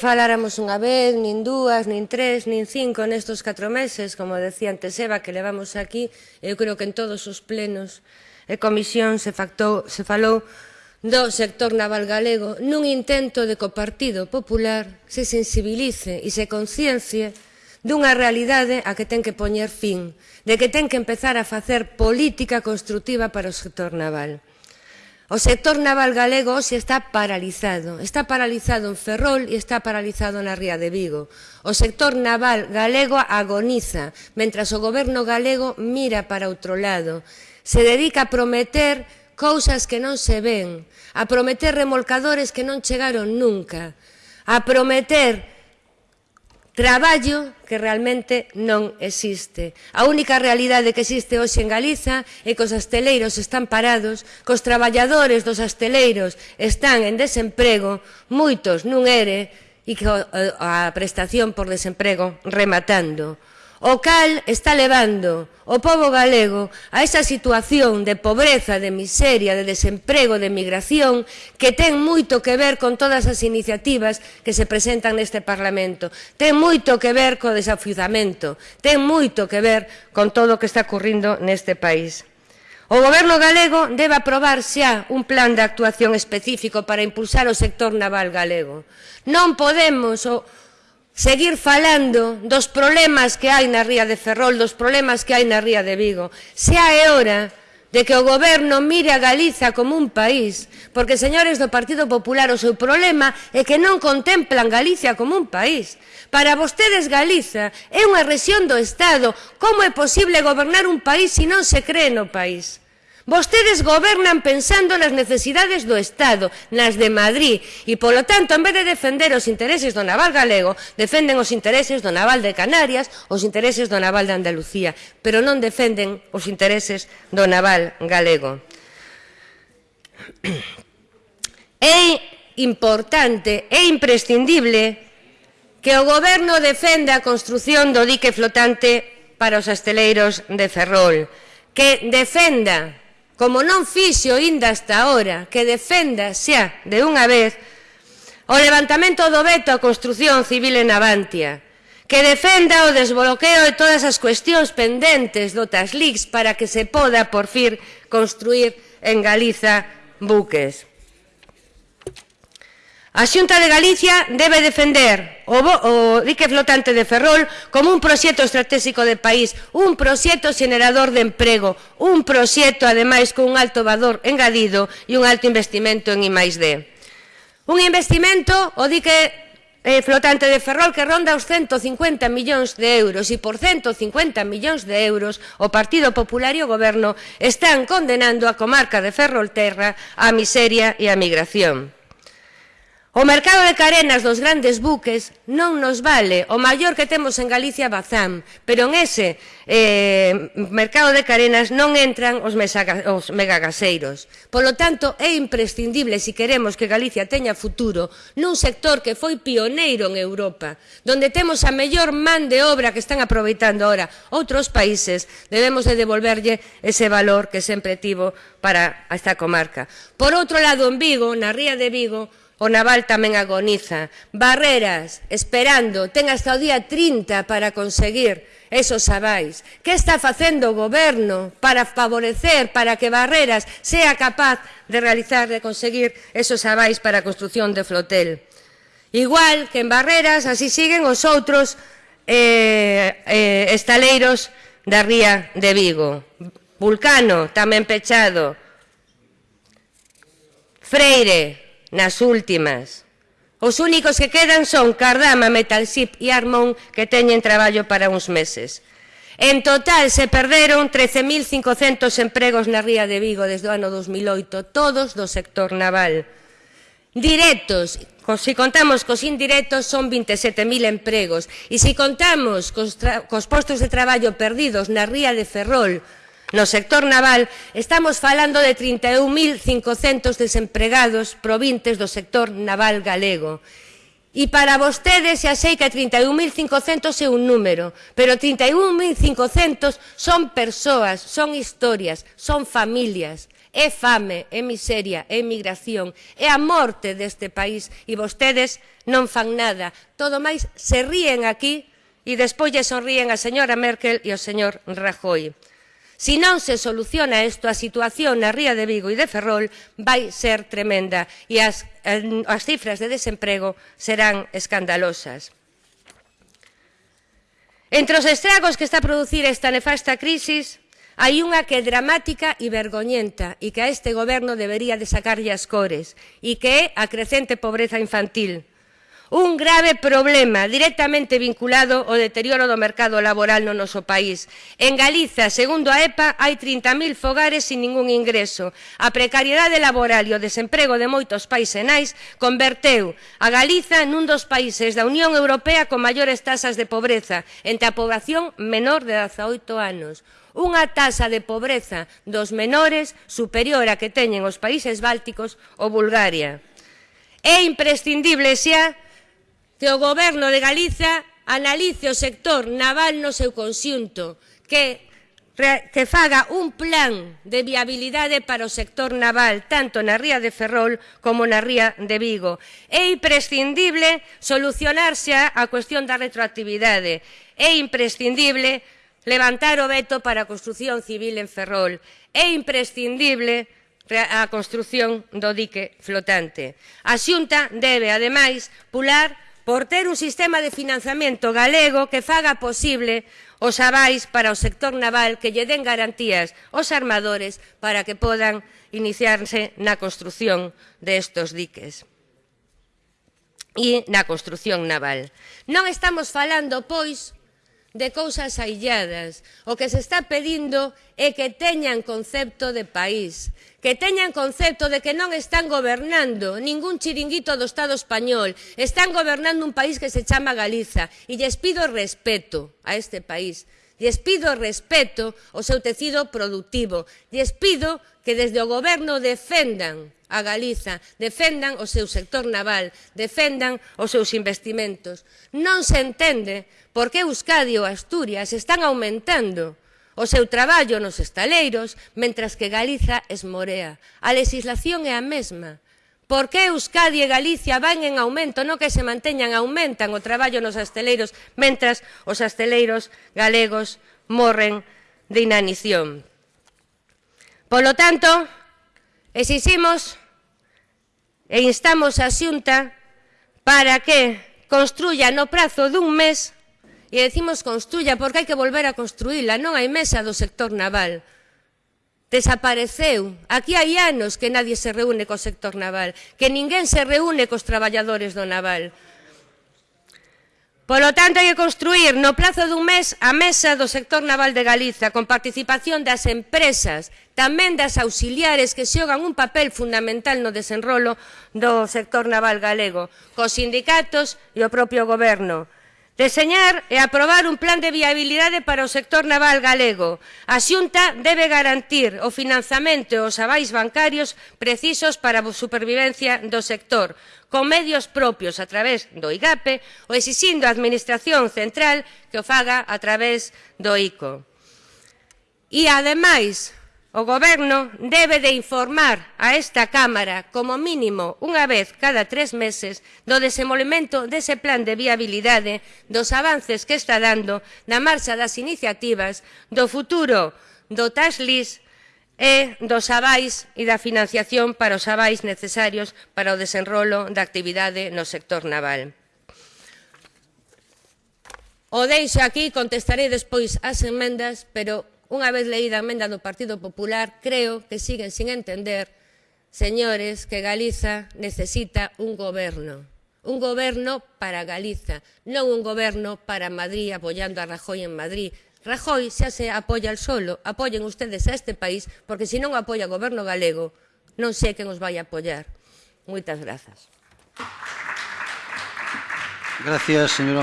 Faláramos unha vez, nin dúas, nin tres, nin cinco nestos catro meses, como decía antes Eva, que levamos aquí, eu creo que en todos os plenos e comisión se, factou, se falou do sector naval galego nun intento de que o Partido Popular se sensibilice e se conciencie dunha realidade a que ten que poñer fin, de que ten que empezar a facer política constructiva para o sector naval. O sector naval galego hoxe está paralizado. Está paralizado en Ferrol e está paralizado na Ría de Vigo. O sector naval galego agoniza, mentras o goberno galego mira para outro lado. Se dedica a prometer cousas que non se ven, a prometer remolcadores que non chegaron nunca, a prometer traballo que realmente non existe. A única realidade que existe hoxe en Galiza é que os asteleiros están parados, que os traballadores dos asteleiros están en desemprego, moitos nun ere, e que a prestación por desemprego rematando o cal está levando o povo galego a esa situación de pobreza, de miseria, de desemprego, de migración, que ten moito que ver con todas as iniciativas que se presentan neste Parlamento. Ten moito que ver co desafiuzamento, ten moito que ver con todo o que está ocurrindo neste país. O goberno galego debe aprobar xa un plan de actuación específico para impulsar o sector naval galego. Non podemos o seguir falando dos problemas que hai na ría de Ferrol, dos problemas que hai na ría de Vigo. Xa é hora de que o goberno mire a Galiza como un país, porque, señores do Partido Popular, o seu problema é que non contemplan Galicia como un país. Para vostedes Galiza é unha rexión do Estado. Como é posible gobernar un país se non se cree no país? Vostedes gobernan pensando nas necesidades do Estado, nas de Madrid, e, polo tanto, en vez de defender os intereses do naval galego, defenden os intereses do naval de Canarias, os intereses do naval de Andalucía, pero non defenden os intereses do naval galego. É importante, é imprescindible que o Goberno defenda a construción do dique flotante para os asteleiros de Ferrol, que defenda como non fixo inda hasta ahora, que defenda xa de unha vez o levantamento do veto á construción civil en Avantia, que defenda o desbloqueo de todas as cuestións pendentes do TASLIX para que se poda, por fin, construir en Galiza buques. A Xunta de Galicia debe defender o, o dique flotante de Ferrol como un proxecto estratégico de país, un proxecto generador de emprego, un proxecto, ademais, con un alto valor engadido e un alto investimento en I+.D. Un investimento, o dique eh, flotante de Ferrol que ronda os 150 millóns de euros e por 150 millóns de euros o Partido Popular e o Goberno están condenando a comarca de Ferrolterra á miseria e á migración. O mercado de carenas dos grandes buques non nos vale. O maior que temos en Galicia é Bazán, pero en ese eh, mercado de carenas non entran os, mesaga, os megagaseiros. Polo tanto, é imprescindible, se si queremos que Galicia teña futuro, nun sector que foi pioneiro en Europa, donde temos a mellor man de obra que están aproveitando ahora outros países, debemos de devolverlle ese valor que sempre tivo para esta comarca. Por outro lado, en Vigo, na ría de Vigo, O naval tamén agoniza. Barreras, esperando, ten hasta o día 30 para conseguir esos avais. Que está facendo o goberno para favorecer, para que Barreras sea capaz de realizar, de conseguir esos avais para a construción de flotel? Igual que en Barreras, así siguen os outros eh, eh, estaleiros da ría de Vigo. Vulcano, tamén pechado. Freire, Nas últimas, Os únicos que quedan son Cardama, Metalship e Armon, que teñen traballo para uns meses. En total se perderon 13.500 empregos na Ría de Vigo desde o ano 2008, todos do sector naval. Directos, se contamos cos indirectos, son 27.000 empregos. E se contamos cos, cos postos de traballo perdidos na Ría de Ferrol, No sector naval estamos falando de 31.500 desempregados provintes do sector naval galego. E para vostedes xa sei que 31.500 é un número, pero 31.500 son persoas, son historias, son familias. É fame, é miseria, é migración, é a morte deste país e vostedes non fan nada. Todo máis se ríen aquí e despois lle sonríen a señora Merkel e ao señor Rajoy. Se non se soluciona isto, a situación na Ría de Vigo e de Ferrol vai ser tremenda e as, as cifras de desemprego serán escandalosas. Entre os estragos que está a producir esta nefasta crisis, hai unha que é dramática e vergoñenta e que a este goberno debería de sacarlle as cores e que é a crecente pobreza infantil un grave problema directamente vinculado ao deterioro do mercado laboral no noso país. En Galiza, segundo a EPA, hai 30.000 fogares sin ningún ingreso. A precariedade laboral e o desemprego de moitos paisenais converteu a Galiza nun dos países da Unión Europea con maiores tasas de pobreza entre a poboación menor de 18 anos unha taxa de pobreza dos menores superior á que teñen os países bálticos ou Bulgaria. É imprescindible xa que o Goberno de Galiza analice o sector naval no seu conxunto, que, que faga un plan de viabilidade para o sector naval, tanto na ría de Ferrol como na ría de Vigo. É imprescindible solucionarse a cuestión da retroactividade. É imprescindible levantar o veto para a construción civil en Ferrol. É imprescindible a construción do dique flotante. A Xunta debe, ademais, pular por ter un sistema de financiamento galego que faga posible os avais para o sector naval que lle den garantías aos armadores para que podan iniciarse na construción destos diques e na construción naval. Non estamos falando, pois, de cousas ailladas. O que se está pedindo é que teñan concepto de país, que teñan concepto de que non están gobernando ningún chiringuito do Estado español, están gobernando un país que se chama Galiza e lles pido respeto a este país. Lles pido respeto ao seu tecido productivo. Lles pido que desde o goberno defendan a Galiza, defendan o seu sector naval, defendan os seus investimentos. Non se entende por que Euskadi ou Asturias están aumentando o seu traballo nos estaleiros, mentras que Galiza esmorea. A legislación é a mesma. Por que Euskadi e Galicia van en aumento, non que se manteñan, aumentan o traballo nos asteleiros, mentras os asteleiros galegos morren de inanición. Polo tanto, Exiximos e instamos a xunta para que construya no prazo dun mes e decimos construya porque hai que volver a construíla, non hai mesa do sector naval. Desapareceu. Aquí hai anos que nadie se reúne co sector naval, que ninguén se reúne cos traballadores do naval. Polo tanto, hai que construir no plazo dun mes a mesa do sector naval de Galiza con participación das empresas, tamén das auxiliares que xogan un papel fundamental no desenrolo do sector naval galego, cos sindicatos e o propio goberno. Deseñar e aprobar un plan de viabilidade para o sector naval galego. A Xunta debe garantir o financiamento e os avais bancarios precisos para a supervivencia do sector, con medios propios a través do IGAPE ou exixindo a Administración Central que o faga a través do ICO. E, ademais, O Goberno debe de informar a esta Cámara como mínimo unha vez cada tres meses do desenvolvemento dese plan de viabilidade, dos avances que está dando na marcha das iniciativas, do futuro do TASLIS e dos avais e da financiación para os avais necesarios para o desenrolo da actividade no sector naval. O deixo aquí, contestarei despois as emendas, pero Unha vez leída a emenda do Partido Popular, creo que siguen sin entender, señores, que Galiza necesita un goberno. Un goberno para Galiza, non un goberno para Madrid apoyando a Rajoy en Madrid. Rajoy xa se apoia al solo, apoyen ustedes a este país, porque se non apoia o goberno galego, non sei quen os vai apoiar. Moitas grazas. Gracias, señora.